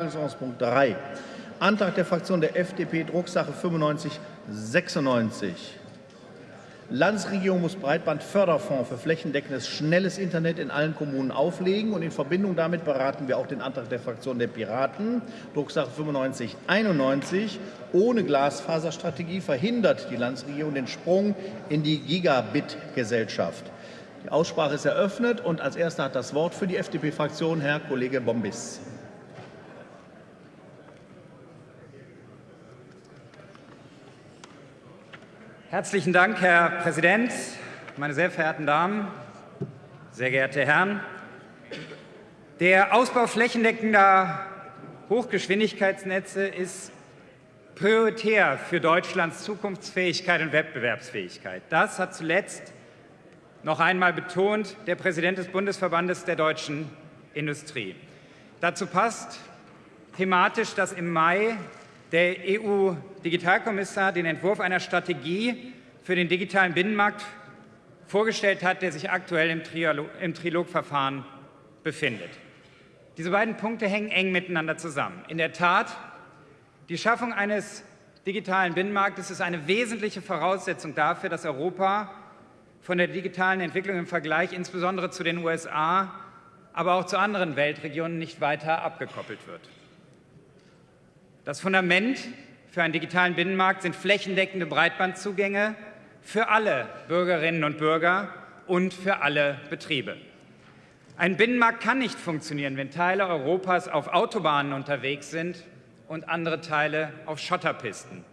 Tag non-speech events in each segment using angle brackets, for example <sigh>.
Tagesordnungspunkt 3. Antrag der Fraktion der FDP, Drucksache 9596. Landesregierung muss Breitbandförderfonds für flächendeckendes schnelles Internet in allen Kommunen auflegen. Und in Verbindung damit beraten wir auch den Antrag der Fraktion der Piraten, Drucksache 9591. Ohne Glasfaserstrategie verhindert die Landesregierung den Sprung in die Gigabit-Gesellschaft. Die Aussprache ist eröffnet. Und als Erster hat das Wort für die FDP-Fraktion Herr Kollege Bombis. Herzlichen Dank, Herr Präsident, meine sehr verehrten Damen, sehr geehrte Herren. Der Ausbau flächendeckender Hochgeschwindigkeitsnetze ist prioritär für Deutschlands Zukunftsfähigkeit und Wettbewerbsfähigkeit. Das hat zuletzt noch einmal betont der Präsident des Bundesverbandes der deutschen Industrie. Dazu passt thematisch, dass im Mai der EU-Digitalkommissar den Entwurf einer Strategie für den digitalen Binnenmarkt vorgestellt hat, der sich aktuell im, im Trilogverfahren befindet. Diese beiden Punkte hängen eng miteinander zusammen. In der Tat, die Schaffung eines digitalen Binnenmarktes ist eine wesentliche Voraussetzung dafür, dass Europa von der digitalen Entwicklung im Vergleich insbesondere zu den USA, aber auch zu anderen Weltregionen nicht weiter abgekoppelt wird. Das Fundament für einen digitalen Binnenmarkt sind flächendeckende Breitbandzugänge für alle Bürgerinnen und Bürger und für alle Betriebe. Ein Binnenmarkt kann nicht funktionieren, wenn Teile Europas auf Autobahnen unterwegs sind und andere Teile auf Schotterpisten.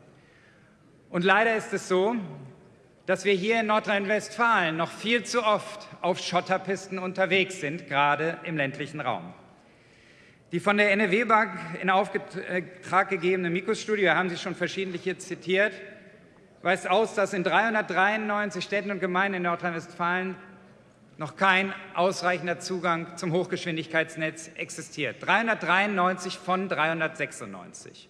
Und leider ist es so, dass wir hier in Nordrhein-Westfalen noch viel zu oft auf Schotterpisten unterwegs sind, gerade im ländlichen Raum. Die von der NRW-Bank in Auftrag gegebene Mikros-Studie, haben sie schon verschiedentlich hier zitiert, weist aus, dass in 393 Städten und Gemeinden in Nordrhein-Westfalen noch kein ausreichender Zugang zum Hochgeschwindigkeitsnetz existiert. 393 von 396.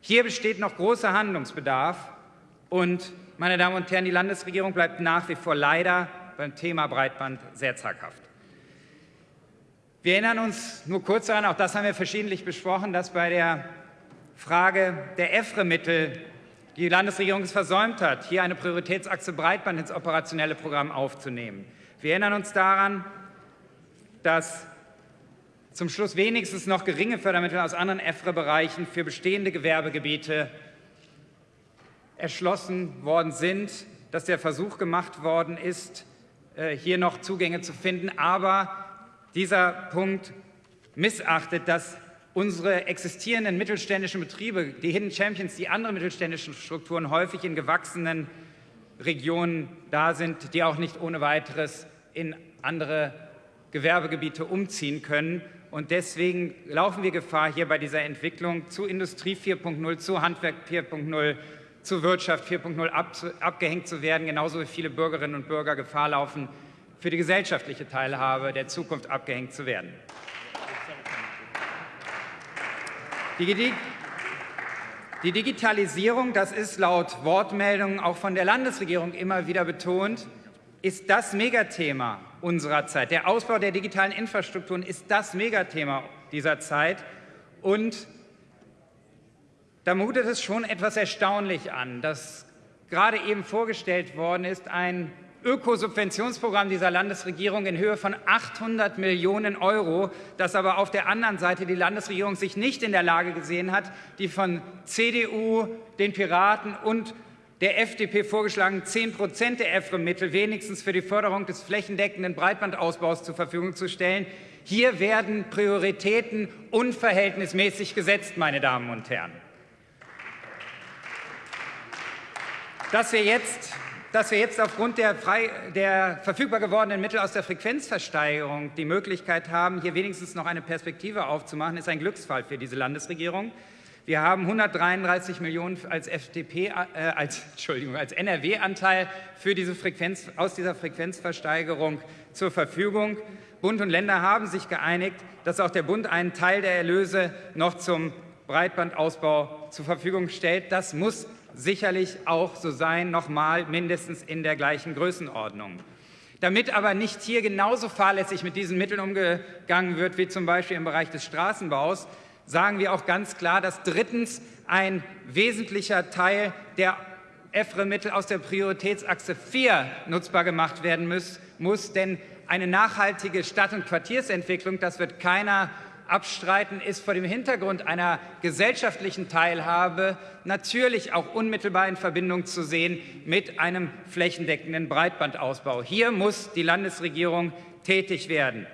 Hier besteht noch großer Handlungsbedarf. Und, meine Damen und Herren, die Landesregierung bleibt nach wie vor leider beim Thema Breitband sehr zaghaft. Wir erinnern uns nur kurz daran, auch das haben wir verschiedentlich besprochen, dass bei der Frage der EFRE-Mittel die Landesregierung es versäumt hat, hier eine Prioritätsachse Breitband ins operationelle Programm aufzunehmen. Wir erinnern uns daran, dass zum Schluss wenigstens noch geringe Fördermittel aus anderen EFRE-Bereichen für bestehende Gewerbegebiete erschlossen worden sind, dass der Versuch gemacht worden ist, äh, hier noch Zugänge zu finden. Aber dieser Punkt missachtet, dass unsere existierenden mittelständischen Betriebe, die Hidden Champions, die andere mittelständischen Strukturen häufig in gewachsenen Regionen da sind, die auch nicht ohne weiteres in andere Gewerbegebiete umziehen können. Und deswegen laufen wir Gefahr, hier bei dieser Entwicklung zu Industrie 4.0, zu Handwerk 4.0, zu Wirtschaft 4.0 abgehängt zu werden, genauso wie viele Bürgerinnen und Bürger Gefahr laufen, für die gesellschaftliche Teilhabe der Zukunft abgehängt zu werden. Die, Digitalisierung, das ist laut Wortmeldungen auch von der Landesregierung immer wieder betont, ist das Megathema unserer Zeit. Der Ausbau der digitalen Infrastrukturen ist das Megathema dieser Zeit. Und da mutet es schon etwas erstaunlich an, dass gerade eben vorgestellt worden ist, ein Ökosubventionsprogramm dieser Landesregierung in Höhe von 800 Millionen Euro, das aber auf der anderen Seite die Landesregierung sich nicht in der Lage gesehen hat, die von CDU, den Piraten und der FDP vorgeschlagenen 10 Prozent der EFRE-Mittel wenigstens für die Förderung des flächendeckenden Breitbandausbaus zur Verfügung zu stellen. Hier werden Prioritäten unverhältnismäßig gesetzt, meine Damen und Herren. Dass wir jetzt dass wir jetzt aufgrund der, frei, der, verfügbar gewordenen Mittel aus der Frequenzversteigerung die Möglichkeit haben, hier wenigstens noch eine Perspektive aufzumachen, ist ein Glücksfall für diese Landesregierung. Wir haben 133 Millionen als FDP, äh, als, <laughs> Entschuldigung, als NRW-Anteil für diese Frequenz, aus dieser Frequenzversteigerung zur Verfügung. Bund und Länder haben sich geeinigt, dass auch der Bund einen Teil der Erlöse noch zum Breitbandausbau zur Verfügung stellt. Das muss sicherlich auch so sein, nochmal mindestens in der gleichen Größenordnung. Damit aber nicht hier genauso fahrlässig mit diesen Mitteln umgegangen wird wie zum Beispiel im Bereich des Straßenbaus, sagen wir auch ganz klar, dass drittens ein wesentlicher Teil der EFRE-Mittel aus der Prioritätsachse 4 nutzbar gemacht werden muss, muss denn eine nachhaltige Stadt- und Quartiersentwicklung, das wird keiner abstreiten, ist vor dem Hintergrund einer gesellschaftlichen Teilhabe natürlich auch unmittelbar in Verbindung zu sehen mit einem flächendeckenden Breitbandausbau. Hier muss die Landesregierung tätig werden.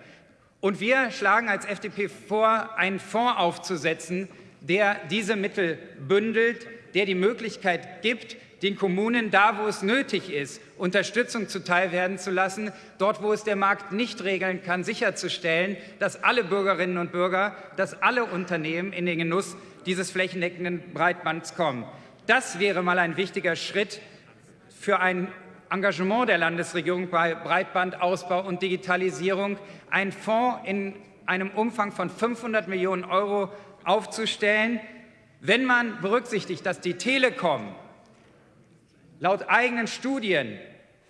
Und wir schlagen als FDP vor, einen Fonds aufzusetzen, der diese Mittel bündelt, der die Möglichkeit gibt, den Kommunen da, wo es nötig ist, Unterstützung zuteilwerden zu lassen, dort, wo es der Markt nicht regeln kann, sicherzustellen, dass alle Bürgerinnen und Bürger, dass alle Unternehmen in den Genuss dieses flächendeckenden Breitbands kommen. Das wäre mal ein wichtiger Schritt für ein Engagement der Landesregierung bei Breitbandausbau und Digitalisierung, einen Fonds in einem Umfang von 500 Millionen Euro aufzustellen. Wenn man berücksichtigt, dass die Telekom laut eigenen Studien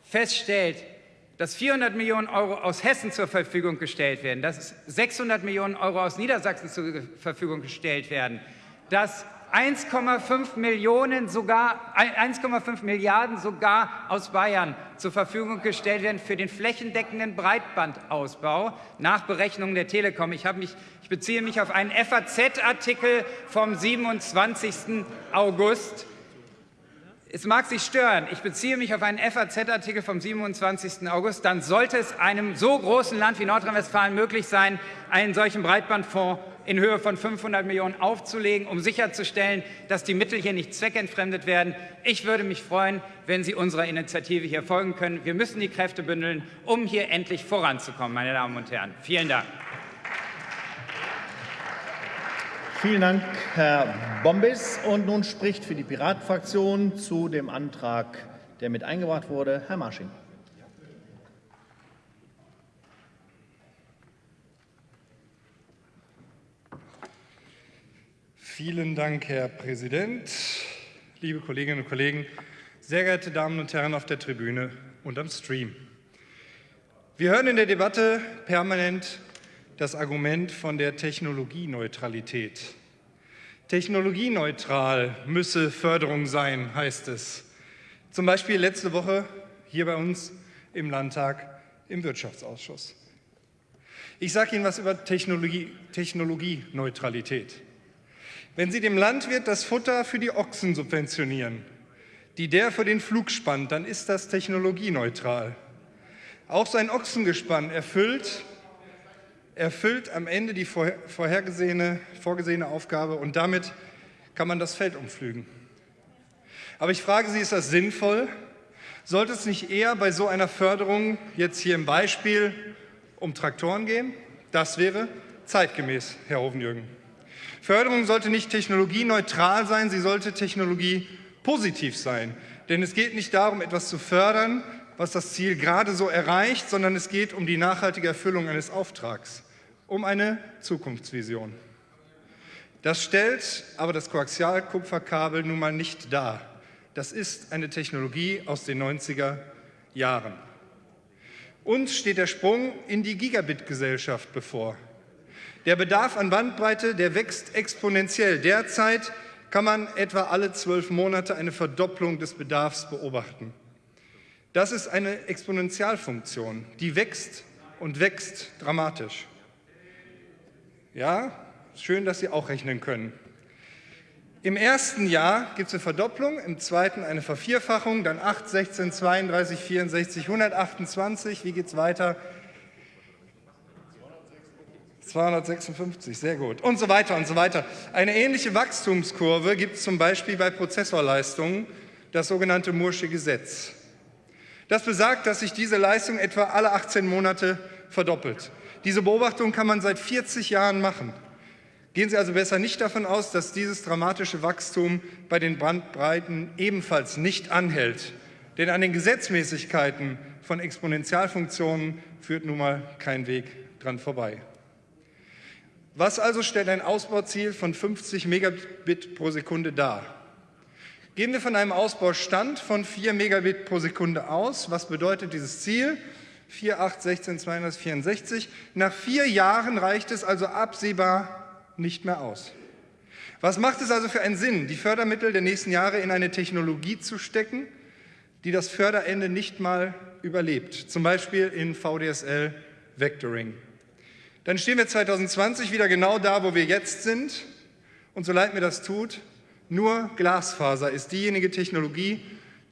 feststellt, dass 400 Millionen Euro aus Hessen zur Verfügung gestellt werden, dass 600 Millionen Euro aus Niedersachsen zur Verfügung gestellt werden, dass 1,5 Millionen sogar 1,5 Milliarden sogar aus Bayern zur Verfügung gestellt werden für den flächendeckenden Breitbandausbau nach Berechnungen der Telekom. Ich, mich, ich beziehe mich auf einen FAZ-Artikel vom 27. August es mag Sie stören, ich beziehe mich auf einen FAZ-Artikel vom 27. August, dann sollte es einem so großen Land wie Nordrhein-Westfalen möglich sein, einen solchen Breitbandfonds in Höhe von 500 Millionen aufzulegen, um sicherzustellen, dass die Mittel hier nicht zweckentfremdet werden. Ich würde mich freuen, wenn Sie unserer Initiative hier folgen können. Wir müssen die Kräfte bündeln, um hier endlich voranzukommen, meine Damen und Herren. Vielen Dank. Vielen Dank, Herr Bombis. Und nun spricht für die Piratenfraktion zu dem Antrag, der mit eingebracht wurde, Herr Marsching. Vielen Dank, Herr Präsident, liebe Kolleginnen und Kollegen, sehr geehrte Damen und Herren auf der Tribüne und am Stream. Wir hören in der Debatte permanent das Argument von der Technologieneutralität. Technologieneutral müsse Förderung sein, heißt es. Zum Beispiel letzte Woche hier bei uns im Landtag im Wirtschaftsausschuss. Ich sage Ihnen was über Technologie, Technologieneutralität. Wenn Sie dem Landwirt das Futter für die Ochsen subventionieren, die der für den Flug spannt, dann ist das technologieneutral. Auch sein Ochsengespann erfüllt erfüllt am Ende die vorhergesehene, vorgesehene Aufgabe und damit kann man das Feld umflügen. Aber ich frage Sie, ist das sinnvoll? Sollte es nicht eher bei so einer Förderung, jetzt hier im Beispiel, um Traktoren gehen? Das wäre zeitgemäß, Herr Hovenjürgen. Förderung sollte nicht technologieneutral sein, sie sollte technologiepositiv sein. Denn es geht nicht darum, etwas zu fördern, was das Ziel gerade so erreicht, sondern es geht um die nachhaltige Erfüllung eines Auftrags um eine Zukunftsvision. Das stellt aber das Koaxialkupferkabel nun mal nicht dar. Das ist eine Technologie aus den 90er Jahren. Uns steht der Sprung in die Gigabit-Gesellschaft bevor. Der Bedarf an Bandbreite, der wächst exponentiell. Derzeit kann man etwa alle zwölf Monate eine Verdopplung des Bedarfs beobachten. Das ist eine Exponentialfunktion, die wächst und wächst dramatisch. Ja, schön, dass Sie auch rechnen können. Im ersten Jahr gibt es eine Verdopplung, im zweiten eine Vervierfachung, dann 8, 16, 32, 64, 128. Wie geht es weiter? 256, sehr gut. Und so weiter und so weiter. Eine ähnliche Wachstumskurve gibt es zum Beispiel bei Prozessorleistungen, das sogenannte Mursche Gesetz. Das besagt, dass sich diese Leistung etwa alle 18 Monate verdoppelt. Diese Beobachtung kann man seit 40 Jahren machen. Gehen Sie also besser nicht davon aus, dass dieses dramatische Wachstum bei den Bandbreiten ebenfalls nicht anhält. Denn an den Gesetzmäßigkeiten von Exponentialfunktionen führt nun mal kein Weg dran vorbei. Was also stellt ein Ausbauziel von 50 Megabit pro Sekunde dar? Gehen wir von einem Ausbaustand von 4 Megabit pro Sekunde aus. Was bedeutet dieses Ziel? 4, 8, 16, 264. Nach vier Jahren reicht es also absehbar nicht mehr aus. Was macht es also für einen Sinn, die Fördermittel der nächsten Jahre in eine Technologie zu stecken, die das Förderende nicht mal überlebt, zum Beispiel in VDSL Vectoring? Dann stehen wir 2020 wieder genau da, wo wir jetzt sind. Und so leid mir das tut, nur Glasfaser ist diejenige Technologie,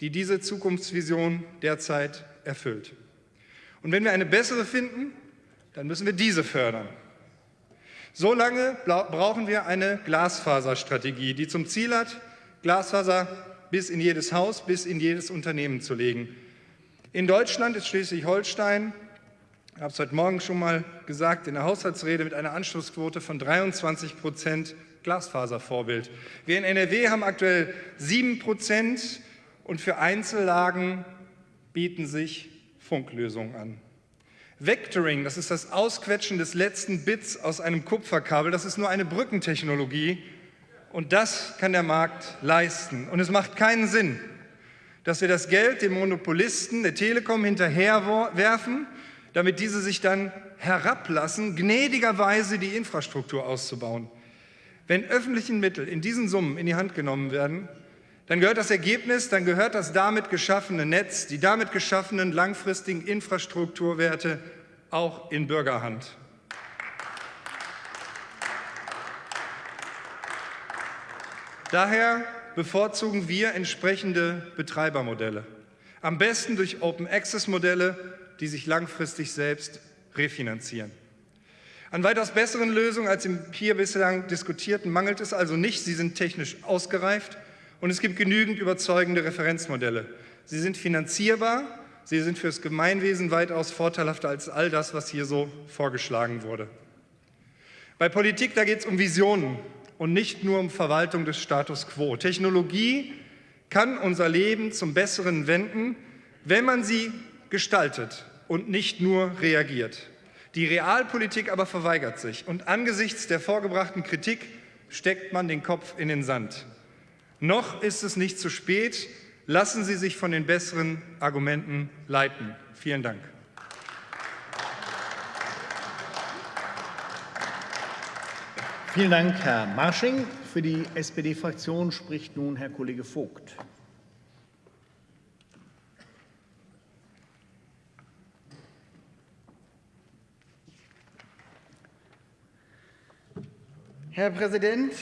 die diese Zukunftsvision derzeit erfüllt. Und wenn wir eine bessere finden, dann müssen wir diese fördern. So lange brauchen wir eine Glasfaserstrategie, die zum Ziel hat, Glasfaser bis in jedes Haus, bis in jedes Unternehmen zu legen. In Deutschland ist Schleswig-Holstein, ich habe es heute Morgen schon mal gesagt, in der Haushaltsrede mit einer Anschlussquote von 23 Prozent Glasfaservorbild. Wir in NRW haben aktuell 7 Prozent und für Einzellagen bieten sich Funklösungen an. Vectoring, das ist das Ausquetschen des letzten Bits aus einem Kupferkabel, das ist nur eine Brückentechnologie und das kann der Markt leisten. Und es macht keinen Sinn, dass wir das Geld dem Monopolisten der Telekom hinterherwerfen, damit diese sich dann herablassen, gnädigerweise die Infrastruktur auszubauen. Wenn öffentliche Mittel in diesen Summen in die Hand genommen werden, dann gehört das Ergebnis, dann gehört das damit geschaffene Netz, die damit geschaffenen langfristigen Infrastrukturwerte auch in Bürgerhand. Daher bevorzugen wir entsprechende Betreibermodelle. Am besten durch Open-Access-Modelle, die sich langfristig selbst refinanzieren. An weitaus besseren Lösungen als im hier bislang diskutierten mangelt es also nicht. Sie sind technisch ausgereift und es gibt genügend überzeugende Referenzmodelle. Sie sind finanzierbar, sie sind fürs Gemeinwesen weitaus vorteilhafter als all das, was hier so vorgeschlagen wurde. Bei Politik, da geht es um Visionen und nicht nur um Verwaltung des Status quo. Technologie kann unser Leben zum Besseren wenden, wenn man sie gestaltet und nicht nur reagiert. Die Realpolitik aber verweigert sich und angesichts der vorgebrachten Kritik steckt man den Kopf in den Sand. Noch ist es nicht zu spät. Lassen Sie sich von den besseren Argumenten leiten. Vielen Dank. Vielen Dank, Herr Marsching. Für die SPD-Fraktion spricht nun Herr Kollege Vogt. Herr Präsident,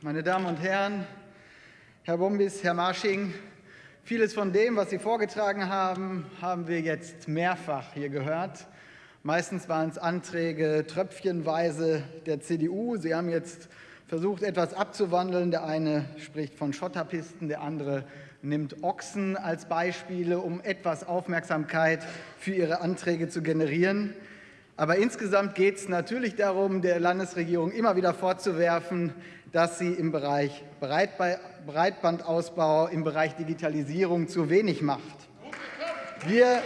meine Damen und Herren, Herr Bombis, Herr Marsching, vieles von dem, was Sie vorgetragen haben, haben wir jetzt mehrfach hier gehört. Meistens waren es Anträge tröpfchenweise der CDU. Sie haben jetzt versucht, etwas abzuwandeln. Der eine spricht von Schotterpisten, der andere nimmt Ochsen als Beispiele, um etwas Aufmerksamkeit für Ihre Anträge zu generieren. Aber insgesamt geht es natürlich darum, der Landesregierung immer wieder vorzuwerfen, dass sie im Bereich Breitbandausbau, im Bereich Digitalisierung zu wenig macht. Wir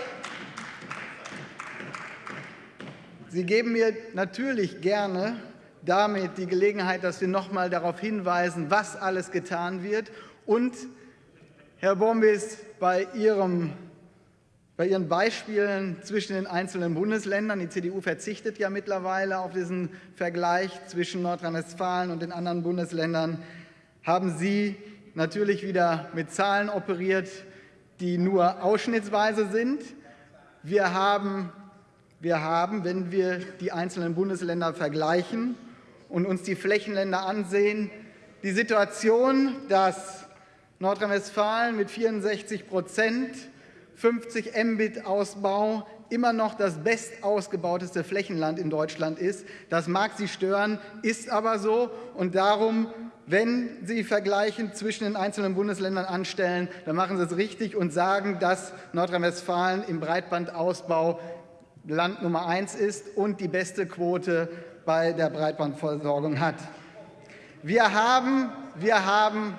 Sie geben mir natürlich gerne damit die Gelegenheit, dass wir noch mal darauf hinweisen, was alles getan wird. Und, Herr Bombis, bei Ihrem bei Ihren Beispielen zwischen den einzelnen Bundesländern, die CDU verzichtet ja mittlerweile auf diesen Vergleich zwischen Nordrhein-Westfalen und den anderen Bundesländern, haben Sie natürlich wieder mit Zahlen operiert, die nur ausschnittsweise sind. Wir haben, wir haben, wenn wir die einzelnen Bundesländer vergleichen und uns die Flächenländer ansehen, die Situation, dass Nordrhein-Westfalen mit 64 Prozent 50 Mbit Ausbau immer noch das bestausgebauteste Flächenland in Deutschland ist. Das mag Sie stören, ist aber so. Und darum, wenn Sie Vergleichen zwischen den einzelnen Bundesländern anstellen, dann machen Sie es richtig und sagen, dass Nordrhein-Westfalen im Breitbandausbau Land Nummer eins ist und die beste Quote bei der Breitbandversorgung hat. Wir haben, wir haben,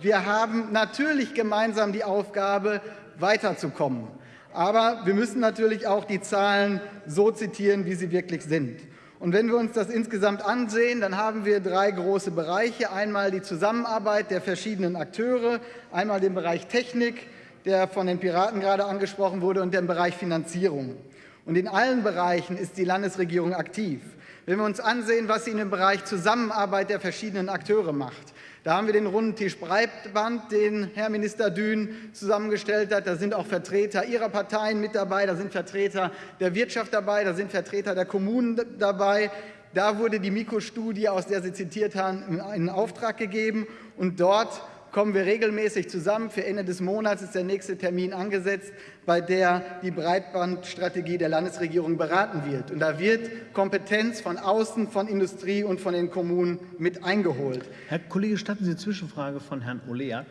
wir haben natürlich gemeinsam die Aufgabe, weiterzukommen. Aber wir müssen natürlich auch die Zahlen so zitieren, wie sie wirklich sind. Und wenn wir uns das insgesamt ansehen, dann haben wir drei große Bereiche. Einmal die Zusammenarbeit der verschiedenen Akteure, einmal den Bereich Technik, der von den Piraten gerade angesprochen wurde, und den Bereich Finanzierung. Und in allen Bereichen ist die Landesregierung aktiv. Wenn wir uns ansehen, was sie in dem Bereich Zusammenarbeit der verschiedenen Akteure macht, da haben wir den runden Tisch Breitband, den Herr Minister Dün zusammengestellt hat. Da sind auch Vertreter Ihrer Parteien mit dabei, da sind Vertreter der Wirtschaft dabei, da sind Vertreter der Kommunen dabei. Da wurde die Mikro-Studie, aus der Sie zitiert haben, in Auftrag gegeben. Und dort kommen wir regelmäßig zusammen. Für Ende des Monats ist der nächste Termin angesetzt, bei der die Breitbandstrategie der Landesregierung beraten wird. Und da wird Kompetenz von außen, von Industrie und von den Kommunen mit eingeholt. Herr Kollege, statten Sie eine Zwischenfrage von Herrn Oleak?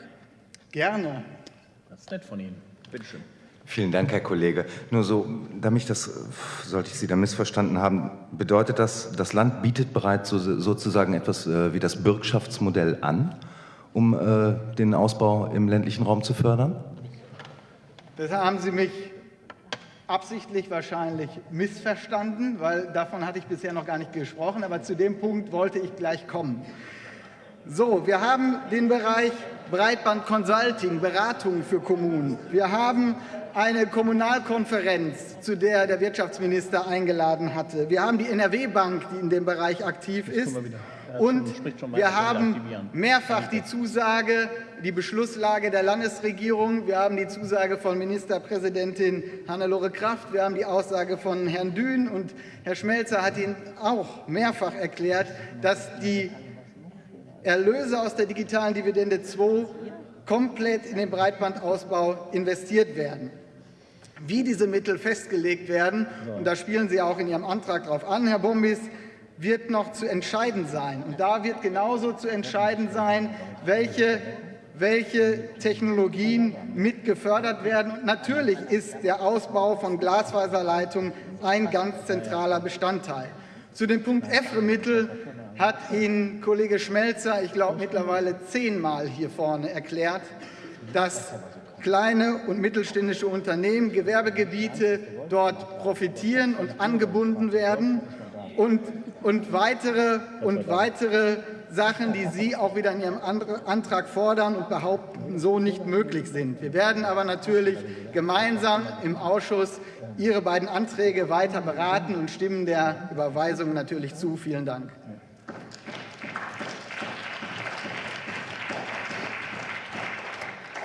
Gerne. Das ist nett von Ihnen. Bitte schön. Vielen Dank, Herr Kollege. Nur so, damit ich das, sollte ich Sie da missverstanden haben, bedeutet das, das Land bietet bereits so, sozusagen etwas äh, wie das Bürgschaftsmodell an? Um äh, den Ausbau im ländlichen Raum zu fördern? Das haben Sie mich absichtlich wahrscheinlich missverstanden, weil davon hatte ich bisher noch gar nicht gesprochen, aber zu dem Punkt wollte ich gleich kommen. So, wir haben den Bereich Breitband Consulting, Beratung für Kommunen. Wir haben eine Kommunalkonferenz, zu der der Wirtschaftsminister eingeladen hatte. Wir haben die NRW-Bank, die in dem Bereich aktiv ist. Und wir haben mehrfach die Zusage, die Beschlusslage der Landesregierung, wir haben die Zusage von Ministerpräsidentin Hannelore Kraft, wir haben die Aussage von Herrn Dün. Und Herr Schmelzer hat Ihnen auch mehrfach erklärt, dass die Erlöse aus der digitalen Dividende 2 komplett in den Breitbandausbau investiert werden. Wie diese Mittel festgelegt werden, und da spielen Sie auch in Ihrem Antrag darauf an, Herr Bombis, wird noch zu entscheiden sein. Und da wird genauso zu entscheiden sein, welche, welche Technologien mit gefördert werden. Und natürlich ist der Ausbau von Glasfaserleitungen ein ganz zentraler Bestandteil. Zu dem Punkt EFRE-Mittel hat Ihnen Kollege Schmelzer, ich glaube mittlerweile zehnmal hier vorne erklärt, dass kleine und mittelständische Unternehmen, Gewerbegebiete dort profitieren und angebunden werden und und weitere, und weitere Sachen, die Sie auch wieder in Ihrem Antrag fordern und behaupten, so nicht möglich sind. Wir werden aber natürlich gemeinsam im Ausschuss Ihre beiden Anträge weiter beraten und stimmen der Überweisung natürlich zu. Vielen Dank.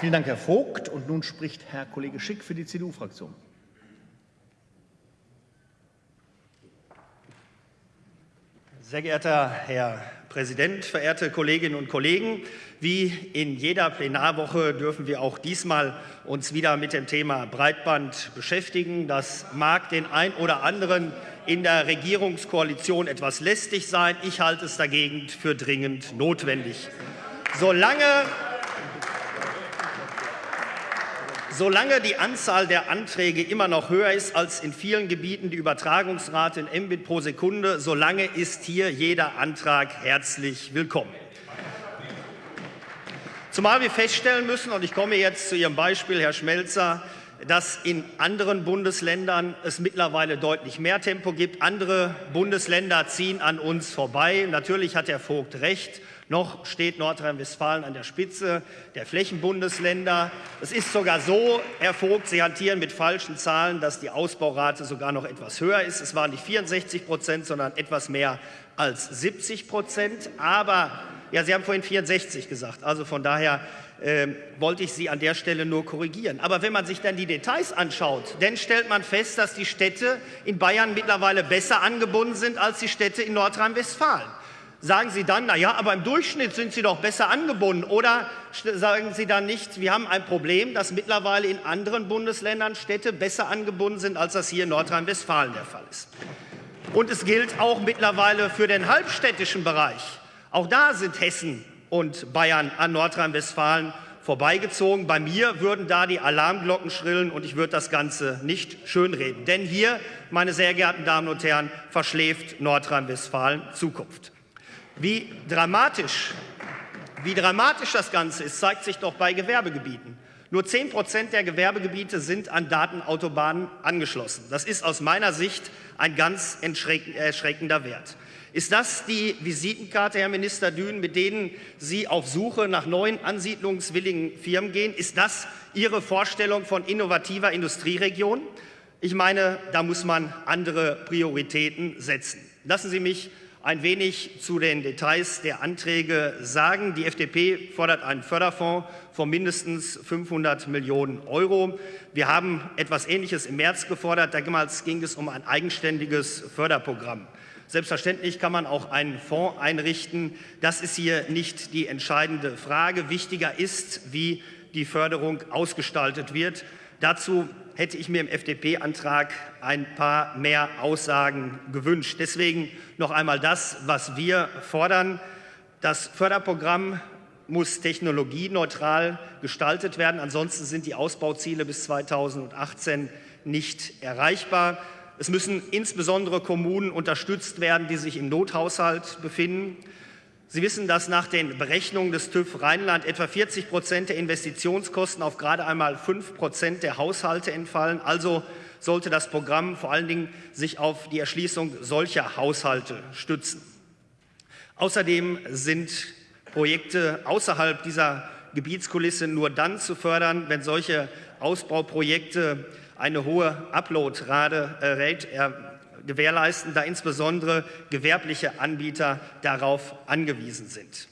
Vielen Dank, Herr Vogt. Und nun spricht Herr Kollege Schick für die CDU-Fraktion. Sehr geehrter Herr Präsident, verehrte Kolleginnen und Kollegen! Wie in jeder Plenarwoche dürfen wir auch diesmal uns wieder mit dem Thema Breitband beschäftigen. Das mag den ein oder anderen in der Regierungskoalition etwas lästig sein. Ich halte es dagegen für dringend notwendig. Solange Solange die Anzahl der Anträge immer noch höher ist als in vielen Gebieten die Übertragungsrate in Mbit pro Sekunde, solange ist hier jeder Antrag herzlich willkommen. Zumal wir feststellen müssen, und ich komme jetzt zu Ihrem Beispiel, Herr Schmelzer, dass in anderen Bundesländern es mittlerweile deutlich mehr Tempo gibt. Andere Bundesländer ziehen an uns vorbei. Natürlich hat Herr Vogt recht. Noch steht Nordrhein-Westfalen an der Spitze der Flächenbundesländer. Es ist sogar so, Herr Vogt, Sie hantieren mit falschen Zahlen, dass die Ausbaurate sogar noch etwas höher ist. Es waren nicht 64 Prozent, sondern etwas mehr als 70 Prozent. Aber, ja, Sie haben vorhin 64 gesagt. Also von daher äh, wollte ich Sie an der Stelle nur korrigieren. Aber wenn man sich dann die Details anschaut, dann stellt man fest, dass die Städte in Bayern mittlerweile besser angebunden sind als die Städte in Nordrhein-Westfalen sagen Sie dann, na ja, aber im Durchschnitt sind Sie doch besser angebunden. Oder sagen Sie dann nicht, wir haben ein Problem, dass mittlerweile in anderen Bundesländern Städte besser angebunden sind, als das hier in Nordrhein-Westfalen der Fall ist. Und es gilt auch mittlerweile für den halbstädtischen Bereich. Auch da sind Hessen und Bayern an Nordrhein-Westfalen vorbeigezogen. Bei mir würden da die Alarmglocken schrillen und ich würde das Ganze nicht schönreden. Denn hier, meine sehr geehrten Damen und Herren, verschläft Nordrhein-Westfalen Zukunft. Wie dramatisch, wie dramatisch das Ganze ist, zeigt sich doch bei Gewerbegebieten. Nur 10 Prozent der Gewerbegebiete sind an Datenautobahnen angeschlossen. Das ist aus meiner Sicht ein ganz erschreckender Wert. Ist das die Visitenkarte, Herr Minister Dün, mit denen Sie auf Suche nach neuen ansiedlungswilligen Firmen gehen? Ist das Ihre Vorstellung von innovativer Industrieregion? Ich meine, da muss man andere Prioritäten setzen. Lassen Sie mich ein wenig zu den Details der Anträge sagen. Die FDP fordert einen Förderfonds von mindestens 500 Millionen Euro. Wir haben etwas Ähnliches im März gefordert. Damals ging es um ein eigenständiges Förderprogramm. Selbstverständlich kann man auch einen Fonds einrichten. Das ist hier nicht die entscheidende Frage. Wichtiger ist, wie die Förderung ausgestaltet wird. Dazu hätte ich mir im FDP-Antrag ein paar mehr Aussagen gewünscht. Deswegen noch einmal das, was wir fordern. Das Förderprogramm muss technologieneutral gestaltet werden. Ansonsten sind die Ausbauziele bis 2018 nicht erreichbar. Es müssen insbesondere Kommunen unterstützt werden, die sich im Nothaushalt befinden. Sie wissen, dass nach den Berechnungen des TÜV Rheinland etwa 40 Prozent der Investitionskosten auf gerade einmal 5 Prozent der Haushalte entfallen. Also sollte das Programm vor allen Dingen sich auf die Erschließung solcher Haushalte stützen. Außerdem sind Projekte außerhalb dieser Gebietskulisse nur dann zu fördern, wenn solche Ausbauprojekte eine hohe Upload-Rate äh, gewährleisten, da insbesondere gewerbliche Anbieter darauf angewiesen sind.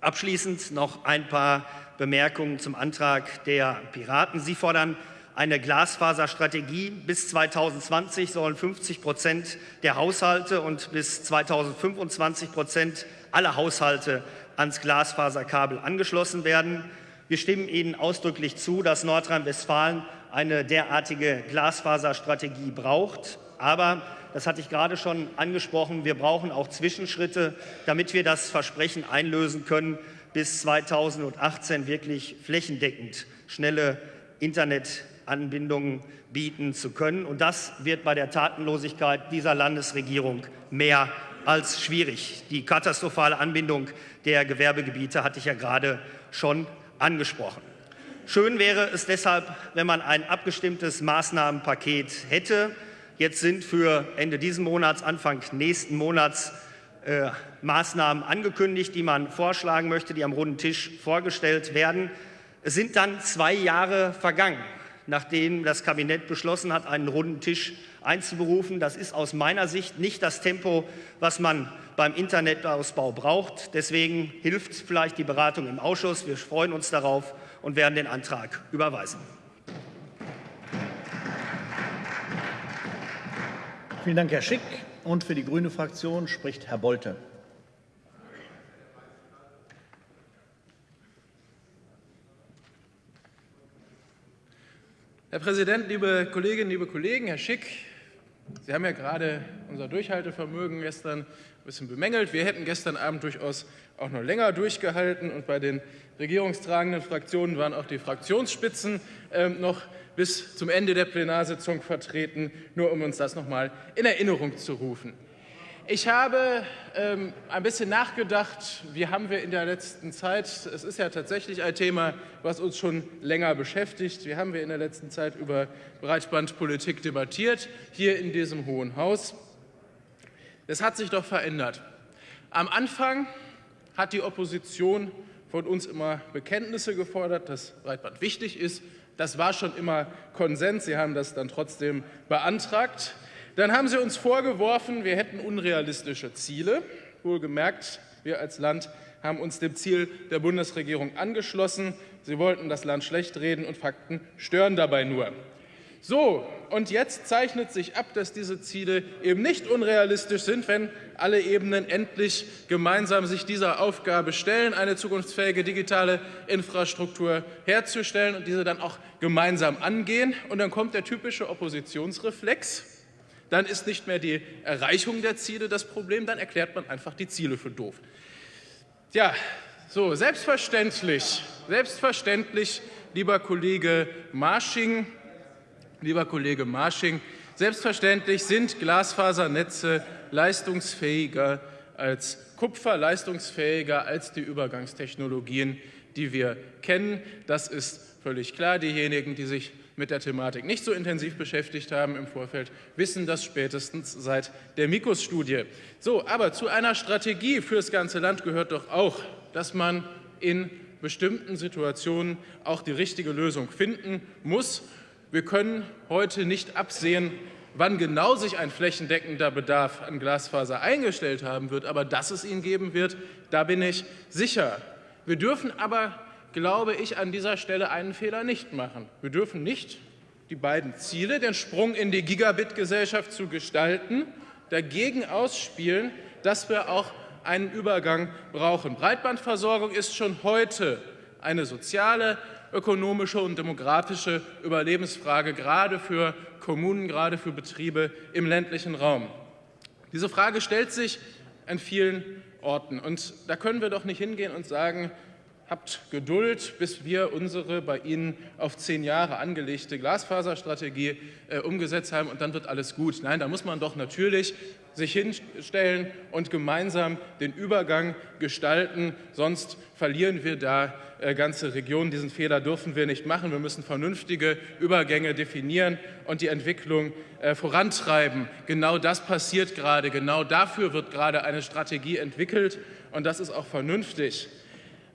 Abschließend noch ein paar Bemerkungen zum Antrag der Piraten. Sie fordern eine Glasfaserstrategie. Bis 2020 sollen 50 Prozent der Haushalte und bis 2025 Prozent aller Haushalte ans Glasfaserkabel angeschlossen werden. Wir stimmen Ihnen ausdrücklich zu, dass Nordrhein-Westfalen eine derartige Glasfaserstrategie braucht. Aber, das hatte ich gerade schon angesprochen, wir brauchen auch Zwischenschritte, damit wir das Versprechen einlösen können, bis 2018 wirklich flächendeckend schnelle Internetanbindungen bieten zu können. Und das wird bei der Tatenlosigkeit dieser Landesregierung mehr als schwierig. Die katastrophale Anbindung der Gewerbegebiete hatte ich ja gerade schon angesprochen. Schön wäre es deshalb, wenn man ein abgestimmtes Maßnahmenpaket hätte. Jetzt sind für Ende dieses Monats, Anfang nächsten Monats äh, Maßnahmen angekündigt, die man vorschlagen möchte, die am runden Tisch vorgestellt werden. Es sind dann zwei Jahre vergangen, nachdem das Kabinett beschlossen hat, einen runden Tisch einzuberufen. Das ist aus meiner Sicht nicht das Tempo, was man beim Internetausbau braucht. Deswegen hilft vielleicht die Beratung im Ausschuss. Wir freuen uns darauf und werden den Antrag überweisen. Vielen Dank, Herr Schick. Und für die Grüne Fraktion spricht Herr Bolte. Herr Präsident, liebe Kolleginnen, liebe Kollegen, Herr Schick, Sie haben ja gerade unser Durchhaltevermögen gestern ein bisschen bemängelt. Wir hätten gestern Abend durchaus auch noch länger durchgehalten und bei den regierungstragenden Fraktionen waren auch die Fraktionsspitzen äh, noch bis zum Ende der Plenarsitzung vertreten, nur um uns das noch mal in Erinnerung zu rufen. Ich habe ähm, ein bisschen nachgedacht, wie haben wir in der letzten Zeit, es ist ja tatsächlich ein Thema, was uns schon länger beschäftigt, wie haben wir in der letzten Zeit über Breitbandpolitik debattiert, hier in diesem Hohen Haus. Es hat sich doch verändert. Am Anfang hat die Opposition von uns immer Bekenntnisse gefordert, dass Breitband wichtig ist. Das war schon immer Konsens. Sie haben das dann trotzdem beantragt. Dann haben Sie uns vorgeworfen, wir hätten unrealistische Ziele. Wohlgemerkt, wir als Land haben uns dem Ziel der Bundesregierung angeschlossen. Sie wollten das Land schlecht reden und Fakten stören dabei nur. So, und jetzt zeichnet sich ab, dass diese Ziele eben nicht unrealistisch sind, wenn alle Ebenen endlich gemeinsam sich dieser Aufgabe stellen, eine zukunftsfähige digitale Infrastruktur herzustellen und diese dann auch gemeinsam angehen. Und dann kommt der typische Oppositionsreflex. Dann ist nicht mehr die Erreichung der Ziele das Problem, dann erklärt man einfach die Ziele für doof. Ja, so, selbstverständlich, selbstverständlich, lieber Kollege Marsching, Lieber Kollege Marsching, selbstverständlich sind Glasfasernetze leistungsfähiger als Kupfer, leistungsfähiger als die Übergangstechnologien, die wir kennen. Das ist völlig klar. Diejenigen, die sich mit der Thematik nicht so intensiv beschäftigt haben im Vorfeld, wissen das spätestens seit der Mikos-Studie. So, aber zu einer Strategie für das ganze Land gehört doch auch, dass man in bestimmten Situationen auch die richtige Lösung finden muss. Wir können heute nicht absehen, wann genau sich ein flächendeckender Bedarf an Glasfaser eingestellt haben wird, aber dass es ihn geben wird, da bin ich sicher. Wir dürfen aber, glaube ich, an dieser Stelle einen Fehler nicht machen. Wir dürfen nicht die beiden Ziele, den Sprung in die Gigabit-Gesellschaft zu gestalten, dagegen ausspielen, dass wir auch einen Übergang brauchen. Breitbandversorgung ist schon heute eine soziale, ökonomische und demografische Überlebensfrage, gerade für Kommunen, gerade für Betriebe im ländlichen Raum. Diese Frage stellt sich an vielen Orten. Und da können wir doch nicht hingehen und sagen, habt Geduld, bis wir unsere bei Ihnen auf zehn Jahre angelegte Glasfaserstrategie äh, umgesetzt haben und dann wird alles gut. Nein, da muss man doch natürlich sich hinstellen und gemeinsam den Übergang gestalten, sonst verlieren wir da äh, ganze Regionen. Diesen Fehler dürfen wir nicht machen. Wir müssen vernünftige Übergänge definieren und die Entwicklung äh, vorantreiben. Genau das passiert gerade. Genau dafür wird gerade eine Strategie entwickelt und das ist auch vernünftig.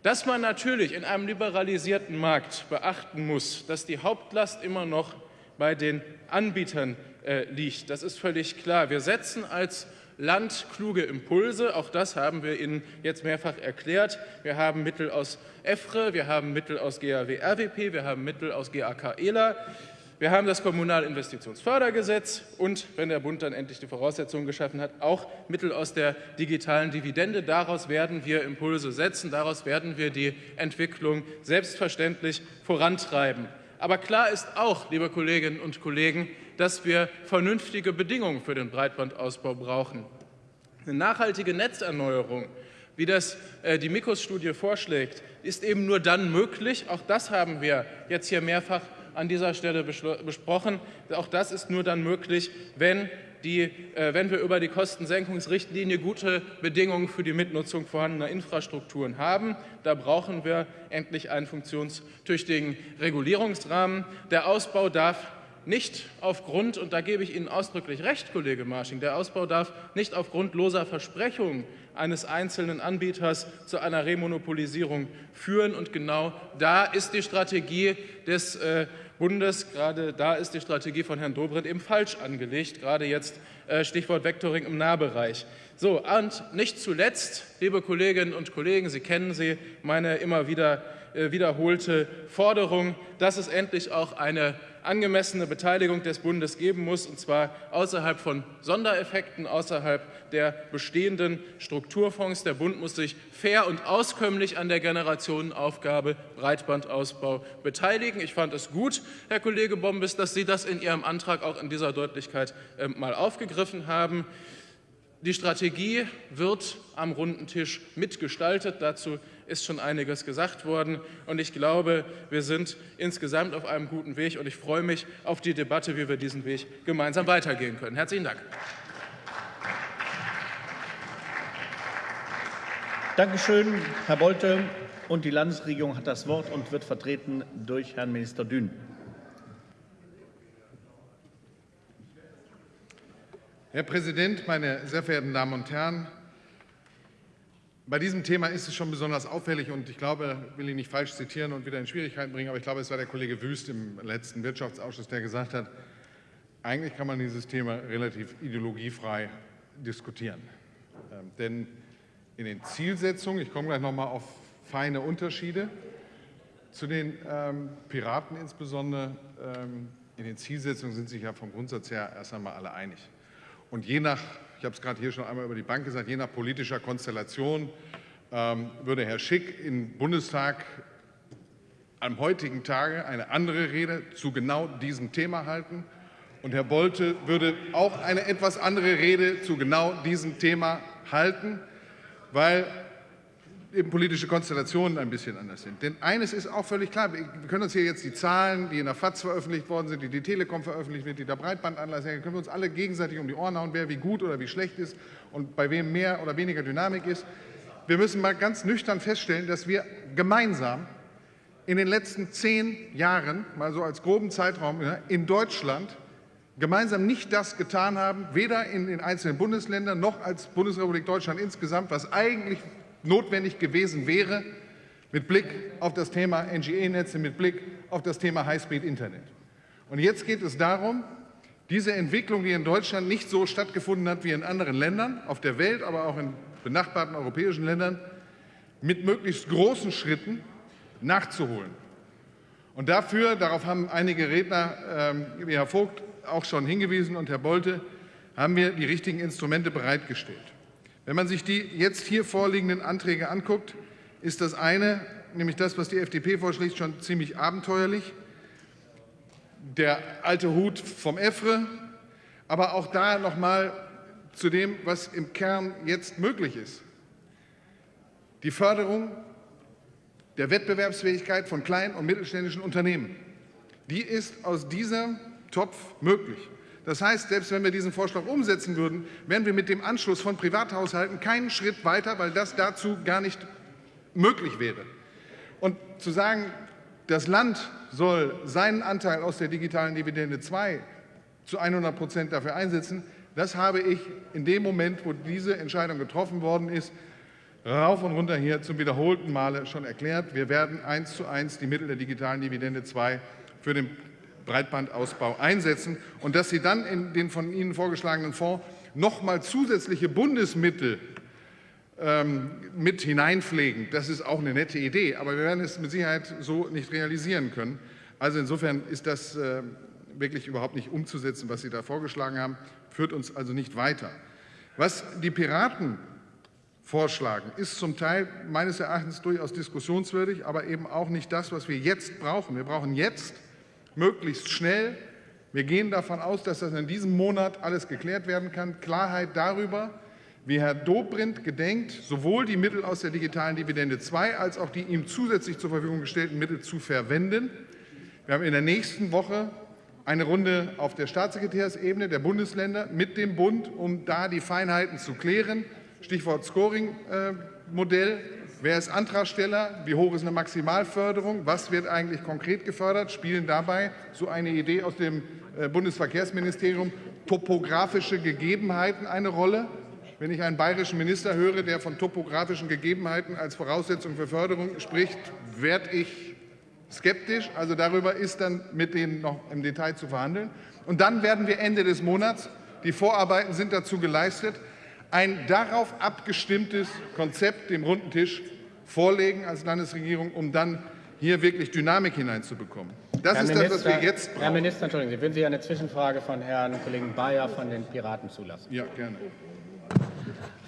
Dass man natürlich in einem liberalisierten Markt beachten muss, dass die Hauptlast immer noch bei den Anbietern äh, liegt, das ist völlig klar. Wir setzen als Land kluge Impulse. Auch das haben wir Ihnen jetzt mehrfach erklärt. Wir haben Mittel aus EFRE, wir haben Mittel aus GAW-RWP, wir haben Mittel aus GAK-ELA. Wir haben das Kommunalinvestitionsfördergesetz und, wenn der Bund dann endlich die Voraussetzungen geschaffen hat, auch Mittel aus der digitalen Dividende. Daraus werden wir Impulse setzen, daraus werden wir die Entwicklung selbstverständlich vorantreiben. Aber klar ist auch, liebe Kolleginnen und Kollegen, dass wir vernünftige Bedingungen für den Breitbandausbau brauchen. Eine nachhaltige Netzerneuerung, wie das äh, die Mikos-Studie vorschlägt, ist eben nur dann möglich, auch das haben wir jetzt hier mehrfach an dieser Stelle besprochen. Auch das ist nur dann möglich, wenn, die, äh, wenn wir über die Kostensenkungsrichtlinie gute Bedingungen für die Mitnutzung vorhandener Infrastrukturen haben. Da brauchen wir endlich einen funktionstüchtigen Regulierungsrahmen. Der Ausbau darf nicht aufgrund, und da gebe ich Ihnen ausdrücklich recht, Kollege Marsching, der Ausbau darf nicht aufgrund loser Versprechungen eines einzelnen Anbieters zu einer Remonopolisierung führen. Und genau da ist die Strategie des äh, Bundes, gerade da ist die Strategie von Herrn Dobrindt eben falsch angelegt, gerade jetzt äh, Stichwort Vectoring im Nahbereich. So, und nicht zuletzt, liebe Kolleginnen und Kollegen, Sie kennen sie, meine immer wieder äh, wiederholte Forderung, dass es endlich auch eine angemessene Beteiligung des Bundes geben muss, und zwar außerhalb von Sondereffekten, außerhalb der bestehenden Strukturfonds. Der Bund muss sich fair und auskömmlich an der Generationenaufgabe Breitbandausbau beteiligen. Ich fand es gut, Herr Kollege Bombes, dass Sie das in Ihrem Antrag auch in dieser Deutlichkeit äh, mal aufgegriffen haben. Die Strategie wird am runden Tisch mitgestaltet. Dazu ist schon einiges gesagt worden. Und ich glaube, wir sind insgesamt auf einem guten Weg. Und ich freue mich auf die Debatte, wie wir diesen Weg gemeinsam weitergehen können. Herzlichen Dank. Dankeschön, Herr Bolte. Und die Landesregierung hat das Wort und wird vertreten durch Herrn Minister Dünn. Herr Präsident, meine sehr verehrten Damen und Herren! Bei diesem Thema ist es schon besonders auffällig und ich glaube, ich will ihn nicht falsch zitieren und wieder in Schwierigkeiten bringen, aber ich glaube, es war der Kollege Wüst im letzten Wirtschaftsausschuss, der gesagt hat, eigentlich kann man dieses Thema relativ ideologiefrei diskutieren. Ähm, denn in den Zielsetzungen, ich komme gleich noch mal auf feine Unterschiede, zu den ähm, Piraten insbesondere, ähm, in den Zielsetzungen sind sich ja vom Grundsatz her erst einmal alle einig. Und je nach, ich habe es gerade hier schon einmal über die Bank gesagt, je nach politischer Konstellation ähm, würde Herr Schick im Bundestag am heutigen Tage eine andere Rede zu genau diesem Thema halten. Und Herr Bolte würde auch eine etwas andere Rede zu genau diesem Thema halten, weil eben politische Konstellationen ein bisschen anders sind. Denn eines ist auch völlig klar, wir können uns hier jetzt die Zahlen, die in der FAZ veröffentlicht worden sind, die die Telekom veröffentlicht wird, die der Breitbandanlass, können wir uns alle gegenseitig um die Ohren hauen, wer wie gut oder wie schlecht ist und bei wem mehr oder weniger Dynamik ist. Wir müssen mal ganz nüchtern feststellen, dass wir gemeinsam in den letzten zehn Jahren, mal so als groben Zeitraum, in Deutschland gemeinsam nicht das getan haben, weder in den einzelnen Bundesländern noch als Bundesrepublik Deutschland insgesamt, was eigentlich notwendig gewesen wäre mit Blick auf das Thema NGE-Netze, mit Blick auf das Thema Highspeed-Internet. Und jetzt geht es darum, diese Entwicklung, die in Deutschland nicht so stattgefunden hat wie in anderen Ländern, auf der Welt, aber auch in benachbarten europäischen Ländern, mit möglichst großen Schritten nachzuholen. Und dafür, darauf haben einige Redner ähm, wie Herr Vogt auch schon hingewiesen und Herr Bolte, haben wir die richtigen Instrumente bereitgestellt. Wenn man sich die jetzt hier vorliegenden Anträge anguckt, ist das eine, nämlich das, was die FDP vorschlägt, schon ziemlich abenteuerlich. Der alte Hut vom EFRE, aber auch da noch mal zu dem, was im Kern jetzt möglich ist. Die Förderung der Wettbewerbsfähigkeit von kleinen und mittelständischen Unternehmen, die ist aus diesem Topf möglich. Das heißt, selbst wenn wir diesen Vorschlag umsetzen würden, wären wir mit dem Anschluss von Privathaushalten keinen Schritt weiter, weil das dazu gar nicht möglich wäre. Und zu sagen, das Land soll seinen Anteil aus der digitalen Dividende 2 zu 100 Prozent dafür einsetzen, das habe ich in dem Moment, wo diese Entscheidung getroffen worden ist, rauf und runter hier zum wiederholten Male schon erklärt. Wir werden eins zu eins die Mittel der digitalen Dividende 2 für den Breitbandausbau einsetzen und dass Sie dann in den von Ihnen vorgeschlagenen Fonds noch mal zusätzliche Bundesmittel ähm, mit hineinpflegen. Das ist auch eine nette Idee, aber wir werden es mit Sicherheit so nicht realisieren können. Also insofern ist das äh, wirklich überhaupt nicht umzusetzen, was Sie da vorgeschlagen haben, führt uns also nicht weiter. Was die Piraten vorschlagen, ist zum Teil meines Erachtens durchaus diskussionswürdig, aber eben auch nicht das, was wir jetzt brauchen. Wir brauchen jetzt möglichst schnell, wir gehen davon aus, dass das in diesem Monat alles geklärt werden kann, Klarheit darüber, wie Herr Dobrindt gedenkt, sowohl die Mittel aus der digitalen Dividende 2 als auch die ihm zusätzlich zur Verfügung gestellten Mittel zu verwenden. Wir haben in der nächsten Woche eine Runde auf der Staatssekretärsebene der Bundesländer mit dem Bund, um da die Feinheiten zu klären. Stichwort Scoring-Modell. Wer ist Antragsteller? Wie hoch ist eine Maximalförderung? Was wird eigentlich konkret gefördert? Spielen dabei so eine Idee aus dem äh, Bundesverkehrsministerium topografische Gegebenheiten eine Rolle? Wenn ich einen bayerischen Minister höre, der von topografischen Gegebenheiten als Voraussetzung für Förderung spricht, werde ich skeptisch. Also darüber ist dann mit denen noch im Detail zu verhandeln. Und dann werden wir Ende des Monats, die Vorarbeiten sind dazu geleistet, ein darauf abgestimmtes Konzept dem runden Tisch vorlegen als Landesregierung, um dann hier wirklich Dynamik hineinzubekommen. Das Herr ist Minister, das, was wir jetzt brauchen. Herr Minister, Entschuldigen Sie, würden Sie eine Zwischenfrage von Herrn Kollegen Bayer von den Piraten zulassen? Ja, gerne.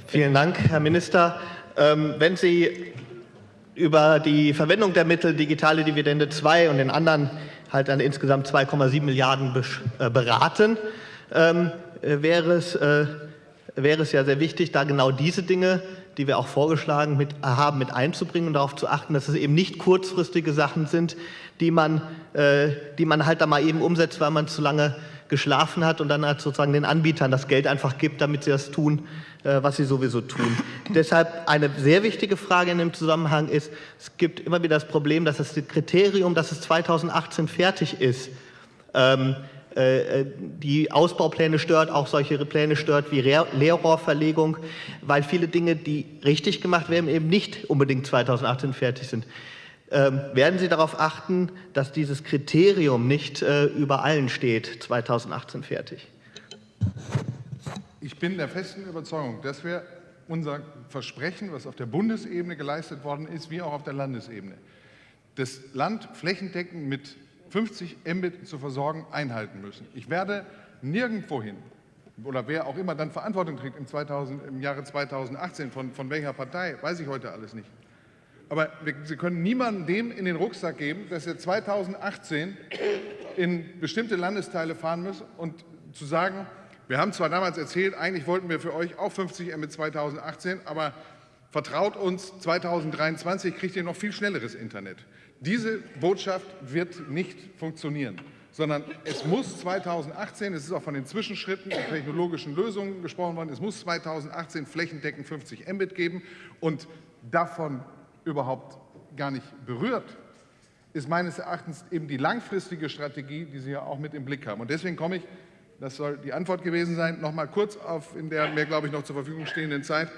Vielen Dank, Herr Minister. Ähm, wenn Sie über die Verwendung der Mittel Digitale Dividende 2 und den anderen halt an insgesamt 2,7 Milliarden äh, beraten, ähm, äh, wäre es äh, wäre es ja sehr wichtig, da genau diese Dinge, die wir auch vorgeschlagen mit, haben, mit einzubringen und darauf zu achten, dass es eben nicht kurzfristige Sachen sind, die man, äh, die man halt da mal eben umsetzt, weil man zu lange geschlafen hat und dann halt sozusagen den Anbietern das Geld einfach gibt, damit sie das tun, äh, was sie sowieso tun. <laughs> Deshalb eine sehr wichtige Frage in dem Zusammenhang ist, es gibt immer wieder das Problem, dass das Kriterium, dass es 2018 fertig ist, ähm, äh, die Ausbaupläne stört, auch solche Pläne stört wie Leerrohrverlegung, weil viele Dinge, die richtig gemacht werden, eben nicht unbedingt 2018 fertig sind. Ähm, werden Sie darauf achten, dass dieses Kriterium nicht äh, über allen steht, 2018 fertig? Ich bin der festen Überzeugung, dass wir unser Versprechen, was auf der Bundesebene geleistet worden ist, wie auch auf der Landesebene, das Land flächendeckend mit 50 Mbit zu versorgen, einhalten müssen. Ich werde nirgendwohin oder wer auch immer dann Verantwortung trägt im, 2000, im Jahre 2018, von, von welcher Partei, weiß ich heute alles nicht. Aber wir, Sie können niemandem dem in den Rucksack geben, dass er 2018 in bestimmte Landesteile fahren muss und zu sagen, wir haben zwar damals erzählt, eigentlich wollten wir für euch auch 50 Mbit 2018, aber vertraut uns, 2023 kriegt ihr noch viel schnelleres Internet. Diese Botschaft wird nicht funktionieren, sondern es muss 2018, es ist auch von den Zwischenschritten und technologischen Lösungen gesprochen worden, es muss 2018 flächendeckend 50 Mbit geben und davon überhaupt gar nicht berührt ist meines Erachtens eben die langfristige Strategie, die Sie ja auch mit im Blick haben. Und deswegen komme ich, das soll die Antwort gewesen sein, noch mal kurz auf in der mir, glaube ich, noch zur Verfügung stehenden Zeit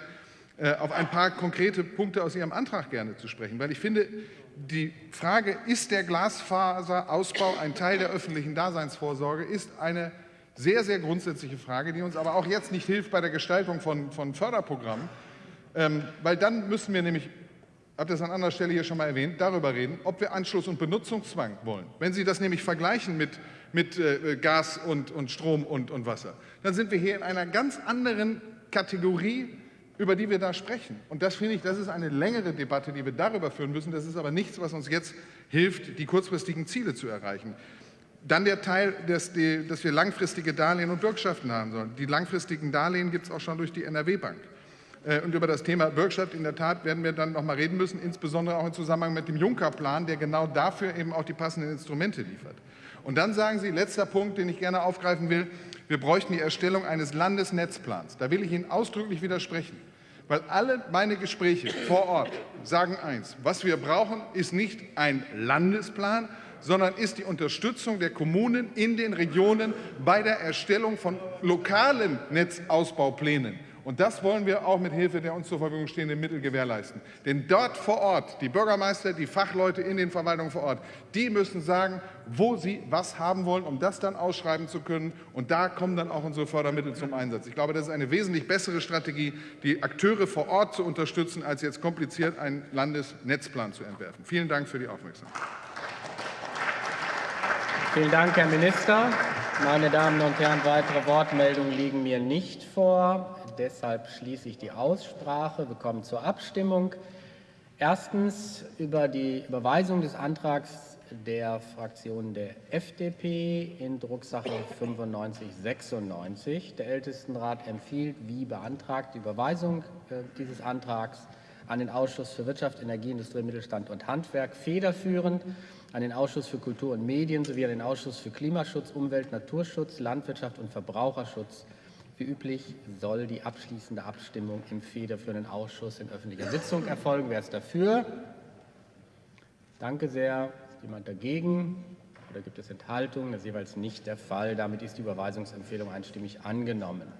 auf ein paar konkrete Punkte aus Ihrem Antrag gerne zu sprechen, weil ich finde, die Frage, ist der Glasfaserausbau ein Teil der öffentlichen Daseinsvorsorge, ist eine sehr, sehr grundsätzliche Frage, die uns aber auch jetzt nicht hilft bei der Gestaltung von, von Förderprogrammen, ähm, weil dann müssen wir nämlich, ich habe das an anderer Stelle hier schon mal erwähnt, darüber reden, ob wir Anschluss- und Benutzungszwang wollen. Wenn Sie das nämlich vergleichen mit, mit äh, Gas und, und Strom und, und Wasser, dann sind wir hier in einer ganz anderen Kategorie, über die wir da sprechen. Und das finde ich, das ist eine längere Debatte, die wir darüber führen müssen. Das ist aber nichts, was uns jetzt hilft, die kurzfristigen Ziele zu erreichen. Dann der Teil, dass, die, dass wir langfristige Darlehen und Bürgschaften haben sollen. Die langfristigen Darlehen gibt es auch schon durch die NRW-Bank. Äh, und über das Thema Bürgschaft in der Tat werden wir dann noch mal reden müssen, insbesondere auch im Zusammenhang mit dem Juncker-Plan, der genau dafür eben auch die passenden Instrumente liefert. Und dann sagen Sie, letzter Punkt, den ich gerne aufgreifen will, wir bräuchten die Erstellung eines Landesnetzplans. Da will ich Ihnen ausdrücklich widersprechen. Weil alle meine Gespräche vor Ort sagen eins, was wir brauchen, ist nicht ein Landesplan, sondern ist die Unterstützung der Kommunen in den Regionen bei der Erstellung von lokalen Netzausbauplänen. Und das wollen wir auch mit Hilfe der uns zur Verfügung stehenden Mittel gewährleisten. Denn dort vor Ort, die Bürgermeister, die Fachleute in den Verwaltungen vor Ort, die müssen sagen, wo sie was haben wollen, um das dann ausschreiben zu können. Und da kommen dann auch unsere Fördermittel zum Einsatz. Ich glaube, das ist eine wesentlich bessere Strategie, die Akteure vor Ort zu unterstützen, als jetzt kompliziert einen Landesnetzplan zu entwerfen. Vielen Dank für die Aufmerksamkeit. Vielen Dank, Herr Minister. Meine Damen und Herren, weitere Wortmeldungen liegen mir nicht vor. Deshalb schließe ich die Aussprache. Wir kommen zur Abstimmung. Erstens über die Überweisung des Antrags der Fraktion der FDP in Drucksache 9596. Der Ältestenrat empfiehlt, wie beantragt, die Überweisung äh, dieses Antrags an den Ausschuss für Wirtschaft, Energie, Industrie, Mittelstand und Handwerk federführend an den Ausschuss für Kultur und Medien sowie an den Ausschuss für Klimaschutz, Umwelt, Naturschutz, Landwirtschaft und Verbraucherschutz. Wie üblich soll die abschließende Abstimmung im federführenden Ausschuss in öffentlicher Sitzung erfolgen. Wer ist dafür? Danke sehr. Ist jemand dagegen? Oder gibt es Enthaltungen? Das ist jeweils nicht der Fall. Damit ist die Überweisungsempfehlung einstimmig angenommen.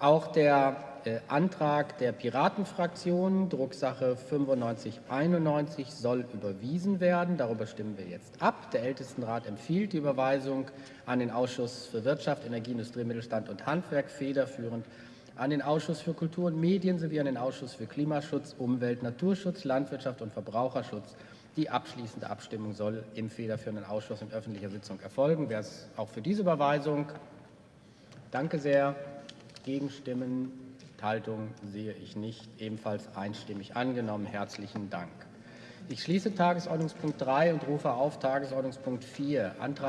Auch der äh, Antrag der Piratenfraktion, Drucksache 9591, soll überwiesen werden. Darüber stimmen wir jetzt ab. Der Ältestenrat empfiehlt die Überweisung an den Ausschuss für Wirtschaft, Energie, Industrie, Mittelstand und Handwerk federführend an den Ausschuss für Kultur und Medien sowie an den Ausschuss für Klimaschutz, Umwelt, Naturschutz, Landwirtschaft und Verbraucherschutz. Die abschließende Abstimmung soll im federführenden Ausschuss in öffentlicher Sitzung erfolgen. Wer ist auch für diese Überweisung? Danke sehr. Gegenstimmen, Enthaltungen sehe ich nicht. Ebenfalls einstimmig angenommen. Herzlichen Dank. Ich schließe Tagesordnungspunkt 3 und rufe auf Tagesordnungspunkt 4, Antrag